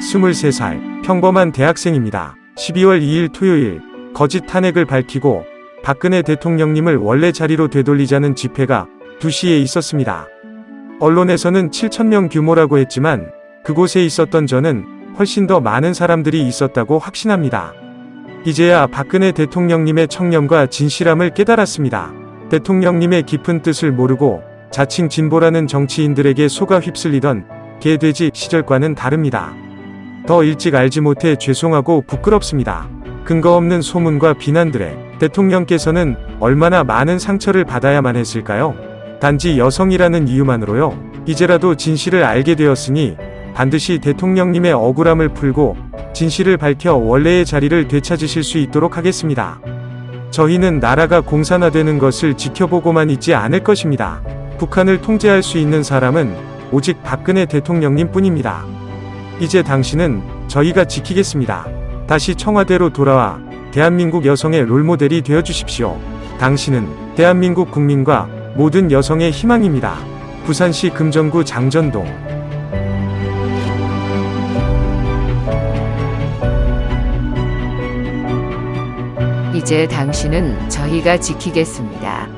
23살 평범한 대학생입니다. 12월 2일 토요일 거짓 탄핵을 밝히고 박근혜 대통령님을 원래 자리로 되돌리자는 집회가 2시에 있었습니다. 언론에서는 7천명 규모라고 했지만 그곳에 있었던 저는 훨씬 더 많은 사람들이 있었다고 확신합니다. 이제야 박근혜 대통령님의 청렴과 진실함을 깨달았습니다. 대통령님의 깊은 뜻을 모르고 자칭 진보라는 정치인들에게 속아 휩쓸리던 개돼지 시절과는 다릅니다. 더 일찍 알지 못해 죄송하고 부끄럽습니다. 근거 없는 소문과 비난들에 대통령께서는 얼마나 많은 상처를 받아야만 했을까요? 단지 여성이라는 이유만으로요. 이제라도 진실을 알게 되었으니 반드시 대통령님의 억울함을 풀고 진실을 밝혀 원래의 자리를 되찾으실 수 있도록 하겠습니다. 저희는 나라가 공산화되는 것을 지켜보고만 있지 않을 것입니다. 북한을 통제할 수 있는 사람은 오직 박근혜 대통령님 뿐입니다. 이제 당신은 저희가 지키겠습니다. 다시 청와대로 돌아와 대한민국 여성의 롤모델이 되어 주십시오. 당신은 대한민국 국민과 모든 여성의 희망입니다. 부산시 금정구 장전동 이제 당신은 저희가 지키겠습니다.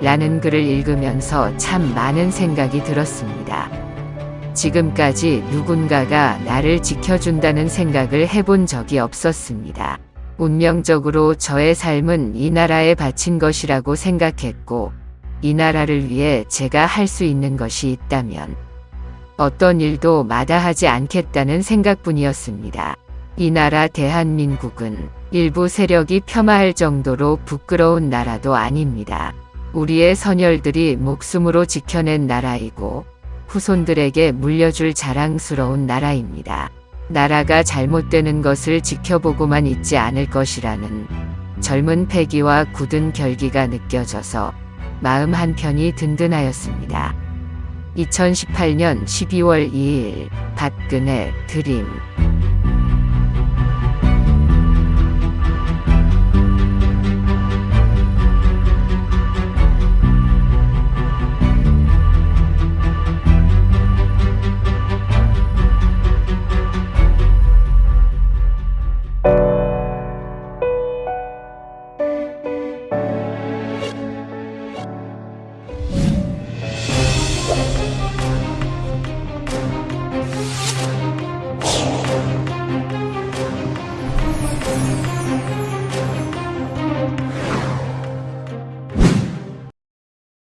라는 글을 읽으면서 참 많은 생각이 들었습니다. 지금까지 누군가가 나를 지켜준다는 생각을 해본 적이 없었습니다. 운명적으로 저의 삶은 이 나라에 바친 것이라고 생각했고, 이 나라를 위해 제가 할 수 있는 것이 있다면, 어떤 일도 마다하지 않겠다는 생각뿐이었습니다. 이 나라 대한민국은 일부 세력이 폄하할 정도로 부끄러운 나라도 아닙니다. 우리의 선열들이 목숨으로 지켜낸 나라이고 후손들에게 물려줄 자랑스러운 나라입니다. 나라가 잘못되는 것을 지켜보고만 있지 않을 것이라는 젊은 패기와 굳은 결기가 느껴져서 마음 한편이 든든하였습니다. 2018년 12월 2일 박근혜 드림